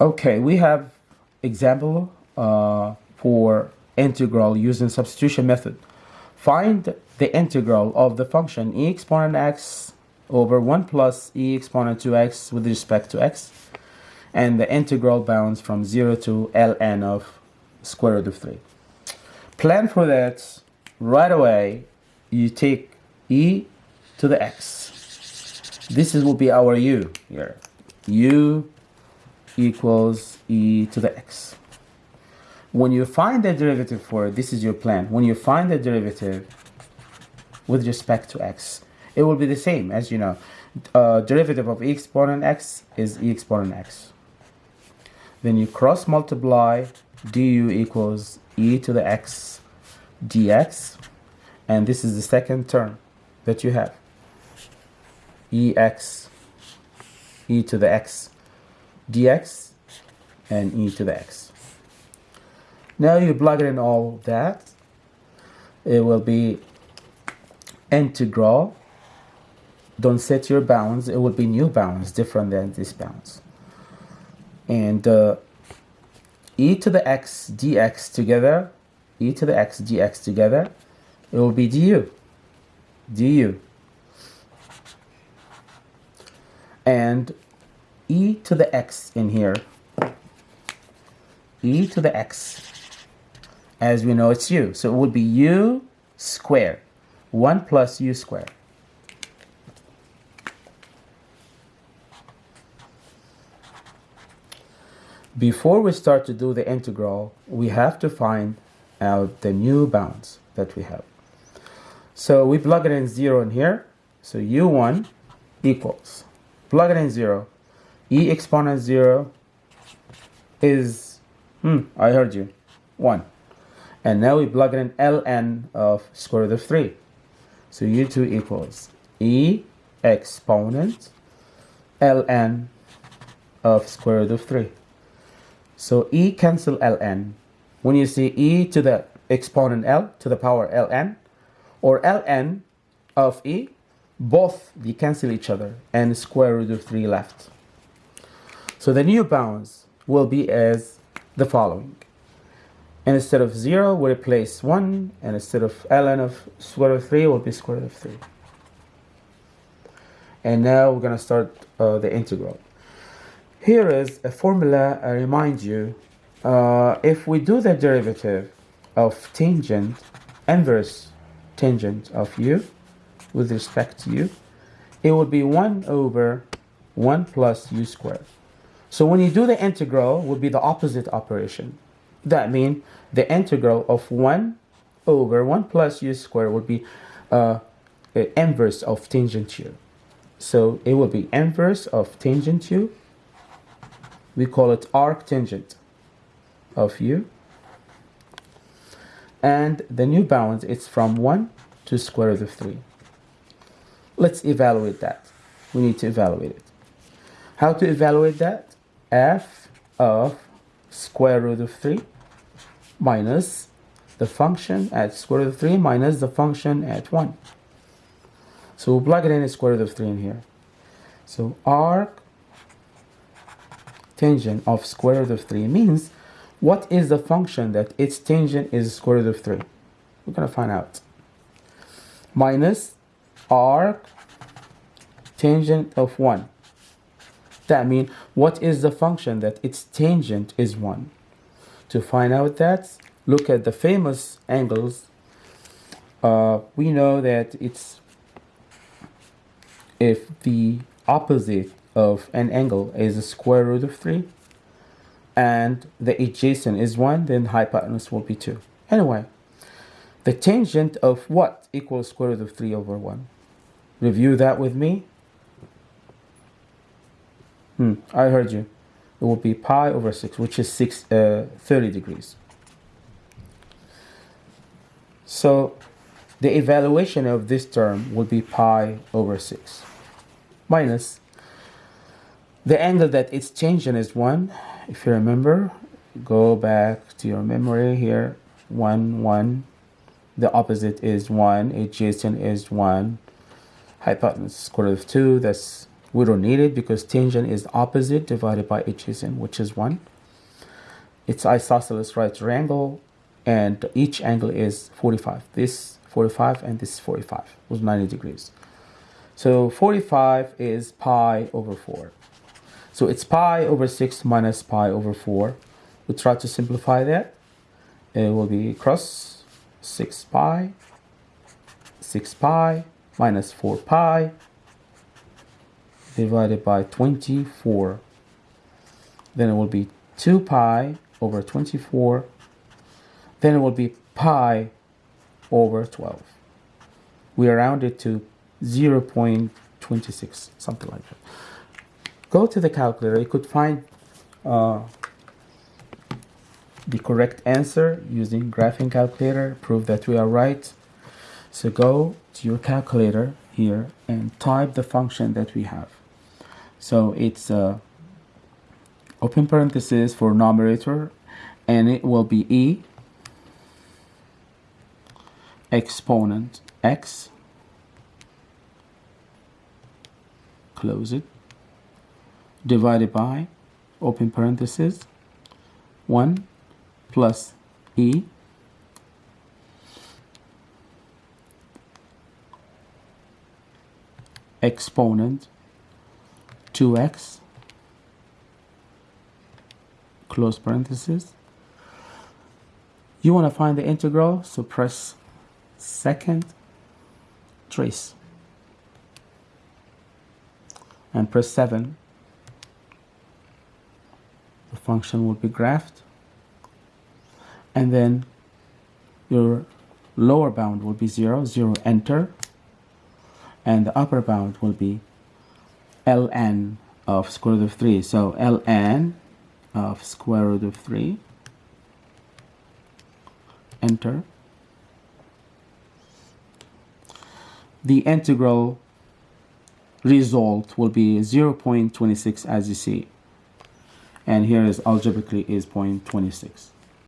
Okay, we have example uh, for integral using substitution method. Find the integral of the function e exponent x over 1 plus e exponent 2x with respect to x and the integral bounds from 0 to ln of square root of 3. Plan for that right away you take e to the x. This is, will be our u here. u equals e to the x. When you find the derivative for it, this is your plan. When you find the derivative with respect to x, it will be the same as you know. Uh, derivative of e exponent x is e exponent x. Then you cross multiply du equals e to the x dx and this is the second term that you have ex e to the x dx and e to the x. Now you plug in all that. It will be integral. Don't set your bounds. It will be new bounds different than this bounds. And uh, e to the x dx together e to the x dx together it will be du du. And e to the x in here. E to the x. As we know it's u. So it would be u squared. 1 plus u squared. Before we start to do the integral we have to find out the new bounds that we have. So we plug it in 0 in here. So u1 equals plug it in 0 e exponent 0 is hmm I heard you. 1 and now we plug in ln of square root of 3 so u2 equals e exponent ln of square root of 3 so e cancel ln. When you see e to the exponent l to the power ln or ln of e both they cancel each other and square root of 3 left so the new bounds will be as the following. And instead of 0 we replace 1 and instead of ln of square root of 3 will be square root of 3 and now we're going to start uh, the integral. Here is a formula I remind you uh, if we do the derivative of tangent inverse tangent of u with respect to u it would be 1 over 1 plus u squared so when you do the integral would be the opposite operation. That means the integral of 1 over 1 plus u squared would be uh, inverse of tangent u. So it will be inverse of tangent u. We call it arc tangent of u. And the new bounds it's from 1 to square root of 3 let's evaluate that. We need to evaluate it. How to evaluate that f of square root of 3 minus the function at square root of 3 minus the function at 1 so we'll plug it in square root of 3 in here so arc tangent of square root of 3 means what is the function that its tangent is square root of 3? We're going to find out. Minus arc tangent of 1. That means what is the function that its tangent is 1? To find out that, look at the famous angles. Uh, we know that it's if the opposite of an angle is a square root of 3 and the adjacent is 1 then hypotenuse will be 2 anyway the tangent of what equals square root of 3 over 1 review that with me hmm I heard you it will be pi over 6 which is 6 uh, 30 degrees so the evaluation of this term will be pi over 6 minus the angle that it's changing is 1. If you remember, go back to your memory here. 1, 1. The opposite is 1. Adjacent is 1. Hypotenuse square root of 2. That's We don't need it because tangent is opposite divided by adjacent, which is 1. It's isosceles right triangle, and each angle is 45. This 45 and this 45 was 90 degrees. So 45 is pi over 4. So it's pi over 6 minus pi over 4. We try to simplify that. It will be cross 6 pi, 6 pi minus 4 pi divided by 24. Then it will be 2 pi over 24. Then it will be pi over 12. We round it to 0 0.26, something like that. Go to the calculator. You could find uh, the correct answer using graphing calculator. Prove that we are right. So go to your calculator here and type the function that we have. So it's uh, open parenthesis for numerator and it will be e. Exponent x. Close it. Divided by open parenthesis 1 plus e. Exponent 2x close parenthesis. You want to find the integral so press second trace. And press 7 the function will be graphed. And then your lower bound will be 0 0 enter. And the upper bound will be ln of square root of 3 so ln of square root of 3 enter. The integral result will be 0.26 as you see. And here is algebraically is 0.26